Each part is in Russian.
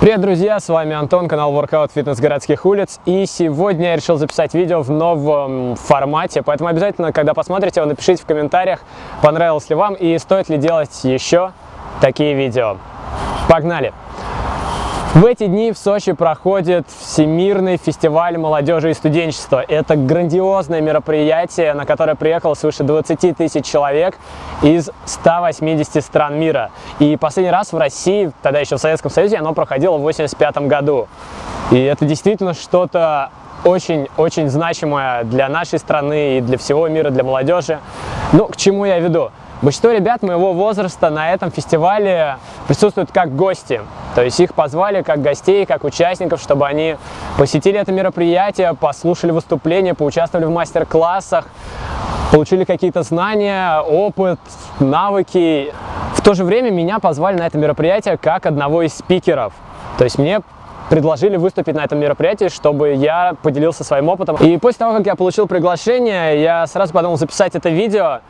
Привет, друзья! С вами Антон, канал Workout Fitness городских улиц. И сегодня я решил записать видео в новом формате, поэтому обязательно, когда посмотрите его, напишите в комментариях, понравилось ли вам и стоит ли делать еще такие видео. Погнали! В эти дни в Сочи проходит Всемирный фестиваль молодежи и студенчества. Это грандиозное мероприятие, на которое приехало свыше 20 тысяч человек из 180 стран мира. И последний раз в России, тогда еще в Советском Союзе, оно проходило в 1985 году. И это действительно что-то очень-очень значимое для нашей страны и для всего мира, для молодежи. Ну, к чему я веду? Большинство ребят моего возраста на этом фестивале присутствуют как гости. То есть их позвали как гостей, как участников, чтобы они посетили это мероприятие, послушали выступления, поучаствовали в мастер-классах, получили какие-то знания, опыт, навыки. В то же время меня позвали на это мероприятие как одного из спикеров. То есть мне предложили выступить на этом мероприятии, чтобы я поделился своим опытом. И после того, как я получил приглашение, я сразу подумал записать это видео,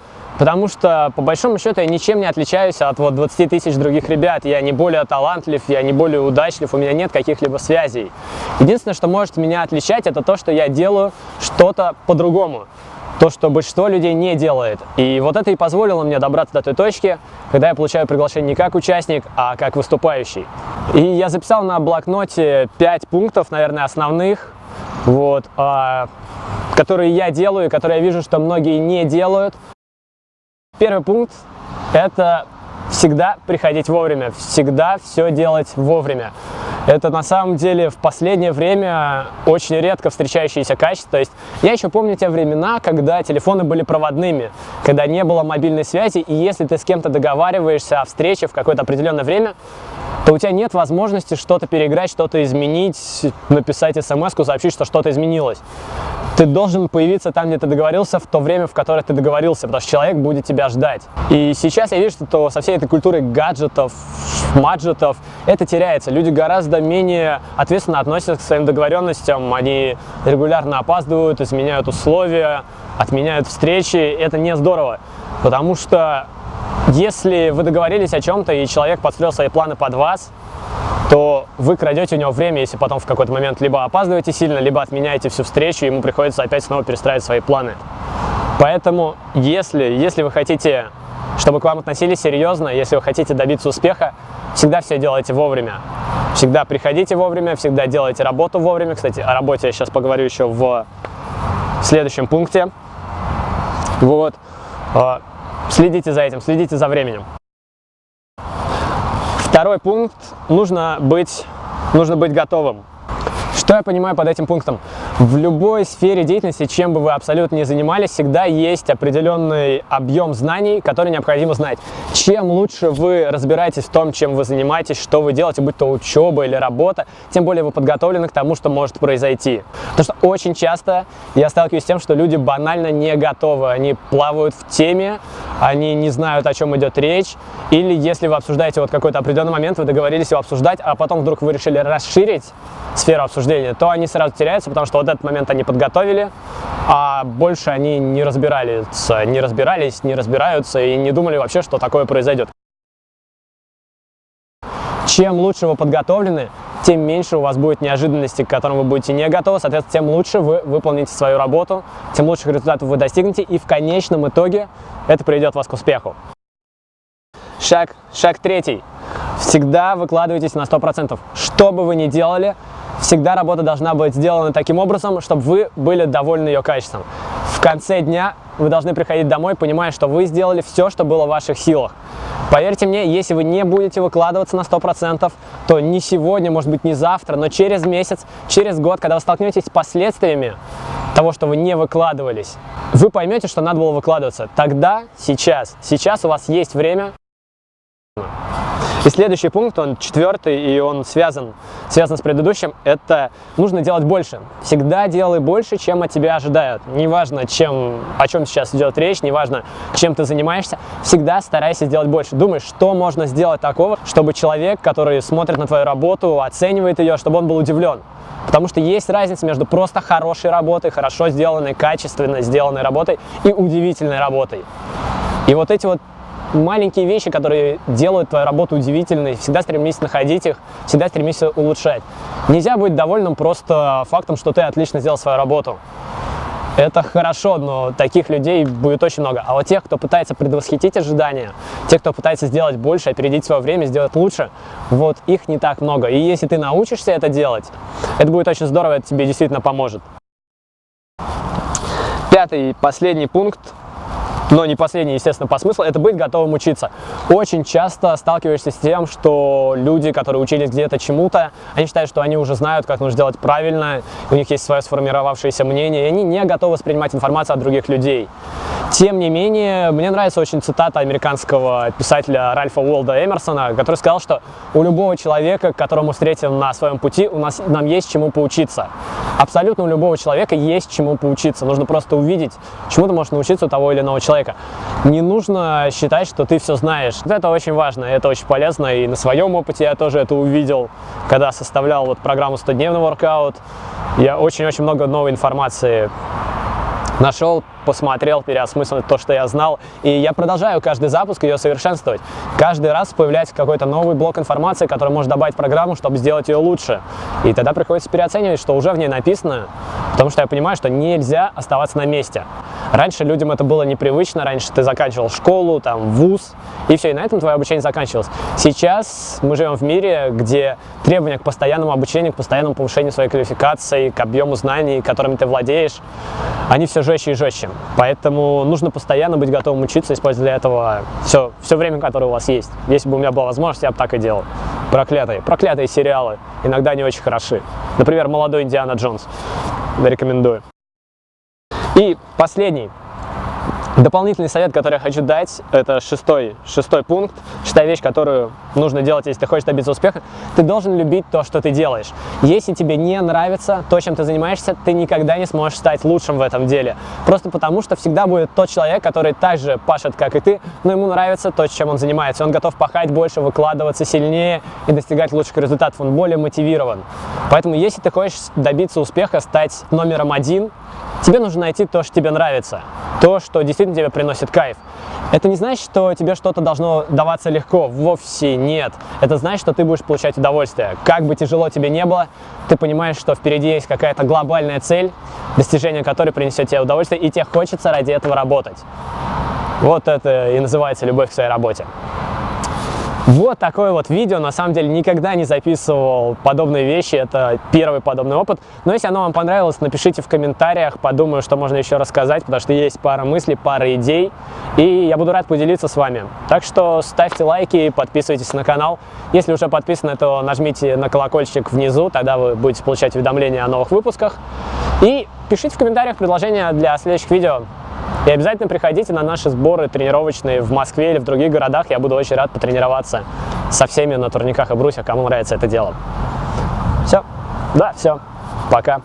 Потому что, по большому счету, я ничем не отличаюсь от вот 20 тысяч других ребят. Я не более талантлив, я не более удачлив, у меня нет каких-либо связей. Единственное, что может меня отличать, это то, что я делаю что-то по-другому. То, что большинство людей не делает. И вот это и позволило мне добраться до той точки, когда я получаю приглашение не как участник, а как выступающий. И я записал на блокноте 5 пунктов, наверное, основных, вот, а, которые я делаю, которые я вижу, что многие не делают. Первый пункт – это всегда приходить вовремя, всегда все делать вовремя. Это на самом деле в последнее время очень редко встречающееся качество. То есть я еще помню те времена, когда телефоны были проводными, когда не было мобильной связи, и если ты с кем-то договариваешься о встрече в какое-то определенное время, то у тебя нет возможности что-то переиграть, что-то изменить, написать смс сообщить, что что-то изменилось ты должен появиться там, где ты договорился, в то время, в которое ты договорился, потому что человек будет тебя ждать. И сейчас я вижу, что со всей этой культурой гаджетов, маджетов, это теряется. Люди гораздо менее ответственно относятся к своим договоренностям, они регулярно опаздывают, изменяют условия, отменяют встречи. Это не здорово, потому что если вы договорились о чем-то, и человек подстроил свои планы под вас, то вы крадете у него время, если потом в какой-то момент либо опаздываете сильно, либо отменяете всю встречу, ему приходится опять снова перестраивать свои планы. Поэтому, если, если вы хотите, чтобы к вам относились серьезно, если вы хотите добиться успеха, всегда все делайте вовремя. Всегда приходите вовремя, всегда делайте работу вовремя. Кстати, о работе я сейчас поговорю еще в следующем пункте. Вот. А, следите за этим, следите за временем. Второй пункт – нужно быть, нужно быть готовым. Что я понимаю под этим пунктом? В любой сфере деятельности, чем бы вы абсолютно не занимались, всегда есть определенный объем знаний, который необходимо знать. Чем лучше вы разбираетесь в том, чем вы занимаетесь, что вы делаете, будь то учеба или работа, тем более вы подготовлены к тому, что может произойти. Потому что очень часто я сталкиваюсь с тем, что люди банально не готовы, они плавают в теме, они не знают, о чем идет речь, или если вы обсуждаете вот какой-то определенный момент, вы договорились его обсуждать, а потом вдруг вы решили расширить сферу обсуждения, то они сразу теряются, потому что вот этот момент они подготовили, а больше они не разбирались, не разбирались, не разбираются и не думали вообще, что такое произойдет. Чем лучше вы подготовлены, тем меньше у вас будет неожиданностей, к которым вы будете не готовы, соответственно, тем лучше вы выполните свою работу, тем лучших результатов вы достигнете, и в конечном итоге это приведет вас к успеху. Шаг, шаг третий. Всегда выкладывайтесь на 100%. Что бы вы ни делали, всегда работа должна быть сделана таким образом, чтобы вы были довольны ее качеством. В конце дня вы должны приходить домой, понимая, что вы сделали все, что было в ваших силах. Поверьте мне, если вы не будете выкладываться на 100%, то не сегодня, может быть не завтра, но через месяц, через год, когда вы столкнетесь с последствиями того, что вы не выкладывались, вы поймете, что надо было выкладываться. Тогда, сейчас, сейчас у вас есть время и следующий пункт, он четвертый, и он связан, связан с предыдущим, это нужно делать больше. Всегда делай больше, чем от тебя ожидают. Неважно, чем, о чем сейчас идет речь, неважно, чем ты занимаешься, всегда старайся сделать больше. Думай, что можно сделать такого, чтобы человек, который смотрит на твою работу, оценивает ее, чтобы он был удивлен. Потому что есть разница между просто хорошей работой, хорошо сделанной, качественно сделанной работой и удивительной работой. И вот эти вот маленькие вещи, которые делают твою работу удивительной, всегда стремись находить их, всегда стремись улучшать. Нельзя быть довольным просто фактом, что ты отлично сделал свою работу. Это хорошо, но таких людей будет очень много. А вот тех, кто пытается предвосхитить ожидания, тех, кто пытается сделать больше, опередить свое время, сделать лучше, вот их не так много. И если ты научишься это делать, это будет очень здорово, это тебе действительно поможет. Пятый, последний пункт но не последний, естественно, по смыслу, это быть готовым учиться. Очень часто сталкиваешься с тем, что люди, которые учились где-то чему-то, они считают, что они уже знают, как нужно сделать правильно, у них есть свое сформировавшееся мнение, и они не готовы воспринимать информацию от других людей. Тем не менее, мне нравится очень цитата американского писателя Ральфа Уолда Эмерсона, который сказал, что у любого человека, которому встретим на своем пути, у нас, нам есть чему поучиться. Абсолютно у любого человека есть чему поучиться. Нужно просто увидеть, чему ты можешь научиться у того или иного человека. Не нужно считать, что ты все знаешь. Это очень важно, это очень полезно. И на своем опыте я тоже это увидел, когда составлял вот программу 100-дневный воркаут. Я очень-очень много новой информации нашел, посмотрел, переосмыслил то, что я знал. И я продолжаю каждый запуск ее совершенствовать. Каждый раз появляется какой-то новый блок информации, который может добавить в программу, чтобы сделать ее лучше. И тогда приходится переоценивать, что уже в ней написано, потому что я понимаю, что нельзя оставаться на месте. Раньше людям это было непривычно, раньше ты заканчивал школу, там, вуз, и все, и на этом твое обучение заканчивалось. Сейчас мы живем в мире, где требования к постоянному обучению, к постоянному повышению своей квалификации, к объему знаний, которыми ты владеешь, они все жестче и жестче. Поэтому нужно постоянно быть готовым учиться, использовать для этого все, все время, которое у вас есть. Если бы у меня была возможность, я бы так и делал. Проклятые, проклятые сериалы, иногда не очень хороши. Например, «Молодой Индиана Джонс». Рекомендую. И последний Дополнительный совет, который я хочу дать, это шестой, шестой пункт, шестая вещь, которую нужно делать, если ты хочешь добиться успеха. Ты должен любить то, что ты делаешь. Если тебе не нравится то, чем ты занимаешься, ты никогда не сможешь стать лучшим в этом деле. Просто потому, что всегда будет тот человек, который так же пашет, как и ты, но ему нравится то, чем он занимается. Он готов пахать больше, выкладываться сильнее и достигать лучших результатов. Он более мотивирован. Поэтому, если ты хочешь добиться успеха, стать номером один, тебе нужно найти то, что тебе нравится. То, что действительно тебе приносит кайф. Это не значит, что тебе что-то должно даваться легко, вовсе нет. Это значит, что ты будешь получать удовольствие. Как бы тяжело тебе не было, ты понимаешь, что впереди есть какая-то глобальная цель, достижение которой принесет тебе удовольствие, и тебе хочется ради этого работать. Вот это и называется любовь к своей работе. Вот такое вот видео, на самом деле никогда не записывал подобные вещи, это первый подобный опыт. Но если оно вам понравилось, напишите в комментариях, подумаю, что можно еще рассказать, потому что есть пара мыслей, пара идей, и я буду рад поделиться с вами. Так что ставьте лайки, подписывайтесь на канал. Если уже подписаны, то нажмите на колокольчик внизу, тогда вы будете получать уведомления о новых выпусках. И пишите в комментариях предложения для следующих видео. И обязательно приходите на наши сборы тренировочные в Москве или в других городах. Я буду очень рад потренироваться со всеми на турниках и брусьях, кому нравится это дело. Все. Да, все. Пока.